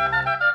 Música